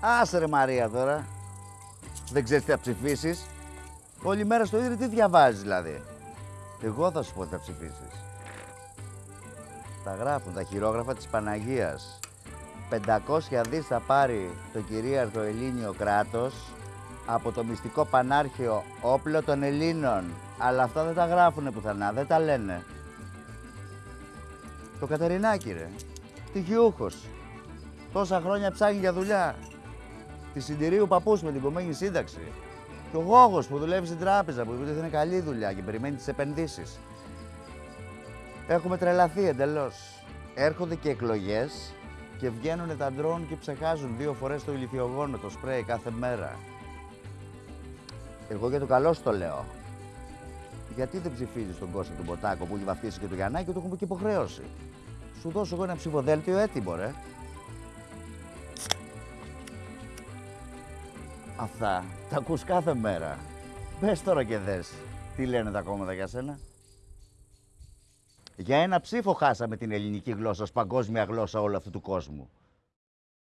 Άσε ρε Μαρία τώρα. Δεν ξέρεις τι θα ψηφίσεις. Όλη μέρα στο ίδρυ τι διαβάζεις δηλαδή. Εγώ θα σου πω τι θα ψηφίσεις. Τα γράφουν τα χειρόγραφα της Παναγίας. 500 δις θα πάρει το κυρίαρχο Ελλήνιο κράτος από το μυστικό πανάρχιο όπλο των Ελλήνων. Αλλά αυτά δεν τα γράφουνε πουθενά, δεν τα λένε. Το Κατερινάκι ρε, τυχιούχος. Τόσα χρόνια ψάχνει για δουλειά. Τη συντηρίου παππούς με την κομμένη σύνταξη. Και ο Γόγος που δουλεύει στην τράπεζα που είπε ότι είναι καλή δουλειά και περιμένει τις επενδύσεις. Έχουμε τρελαθεί εντελώς. Έρχονται και εκλογές και βγαίνουν τα ντρόν και ψεχάζουν δύο φορές το ηλικιογόνο, το σπρέι κάθε μέρα. Εγώ για το καλό σου το λέω. Γιατί δεν ψηφίζεις τον Κώστα τον Ποτάκο που έχει βαφτίσει και το Γιαννάκη και το έχουμε και υποχρέωση. Σου δώσω εγώ ένα ψηφοδέλτιο έτοιμο, ρε. Αυτά τα ακούς κάθε μέρα. Πες τώρα και δες τι λένε τα κόμματα για σένα; Για ένα ψήφο χάσαμε την ελληνική γλώσσα ως παγκόσμια γλώσσα όλου αυτού του κόσμου.